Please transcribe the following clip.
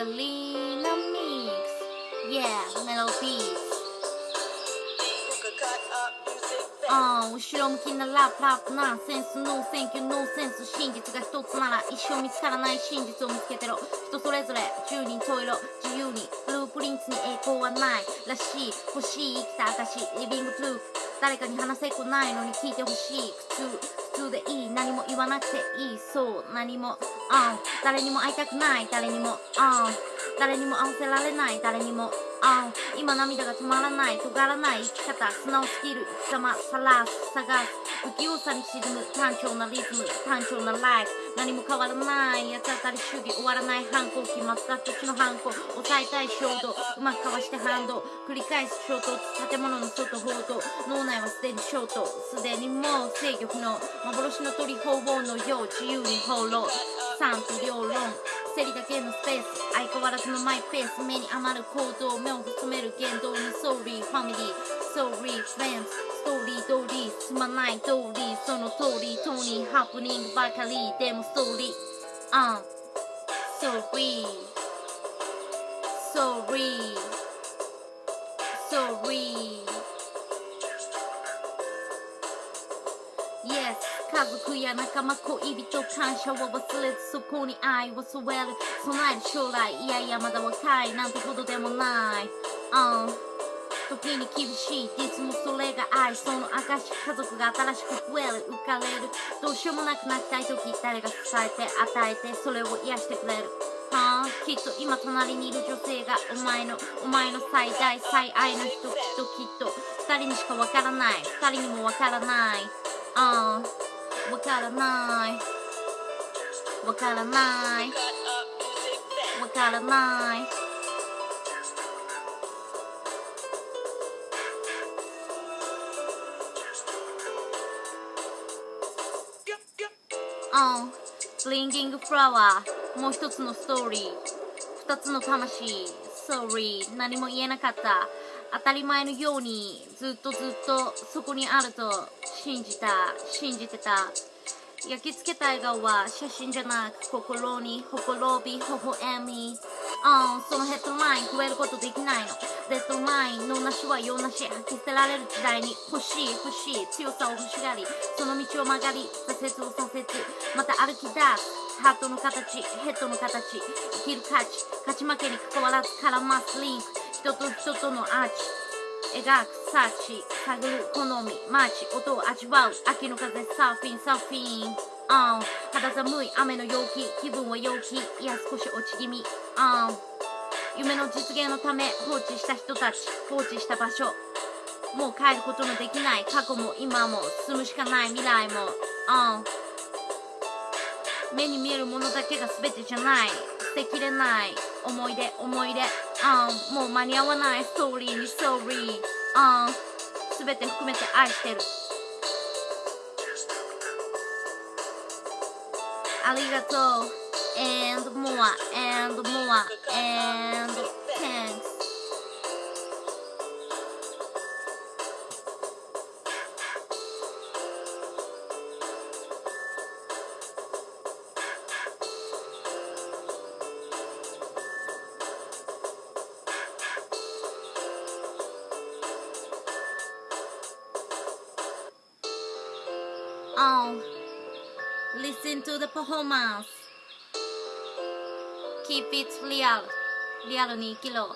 Angelina Mix Yeah Melodies ああ後ろ向きなラップラップナンセンス no thank you no sense 真実が一つなら一生見つからない真実を見つけてろ。人それぞれ十人十色自由に blueprint に栄光はない。らしい欲しい生きた証 living proof。誰かに話せっこないのに聞いてほしい。普通普通でいい。何も言わなくていい。そう何も。誰にも会いたくない誰にも誰にも会わせられない誰にも。あ今涙が止まらない尖らない生き方素直すぎる生き様さらす探す不器用さに沈む単調なリズム単調なライフ何も変わらない八つ当たり主義終わらない反抗期松田土地の反抗抑えたい衝動うまくかわして反動繰り返す衝突建物の外報道脳内はすでにショートすでにもう制御不能幻の鳥鳳凰のよう自由に放浪賛否両論。競りだけのスペース。相変わらずのマイペース。目に余る行動。目を細める言動に。ソーリーファミリーソーリーフレンズストーリー通り。すまない通り。その通り。トニーハプニングばかりでもストーリー。アンソーリーソーリーや仲間恋人感謝を忘れずそこに愛を添える。備える将来いやいやまだ若いなんてことでもない、うん、時に厳しいいつもそれが愛その証家族が新しく増える浮かれる。どうしようもなくなりたい時誰が支えて与えてそれを癒してくれる。はあ、きっと今隣にいる女性がお前のお前の最大最愛の人きっときっと二人にしかわからない。二人にもわからない。ああわからない。わからない。わからない。あん。ブリンギングフラワーもう一つのストーリー。二つの魂。Sorry 何も言えなかった。当たり前のようにずっとずっとそこにあると信じた信じてた。焼き付けた笑顔は写真じゃなく心にほころび微笑み。あそのヘッドライン超えることできないの。デッドラインのなしは用なし。吐き捨てられる時代に欲しい欲しい強さを欲しがりその道を曲がり挫折を左折また歩き出すハートの形ヘッドの形生きる価値勝ち負けに関わらず絡ますリンク。人と人とのアーチ。描くサーチ探る好みマーチ音を味わう。秋の風サーフィンサーフィン。あ肌寒い雨の陽気気分は陽気いや少し落ち気味。あ夢の実現のため放置した人たち放置した場所。もう変えることのできない。過去も今も進むしかない未来も。あ目に見えるものだけが全てじゃない。捨てきれない。思い出思い出。あもう間に合わないストーリーにストーリーあ全て含めて愛してるありがとう and more and more and あ Listen to the performance Keep it real リアルに生きろ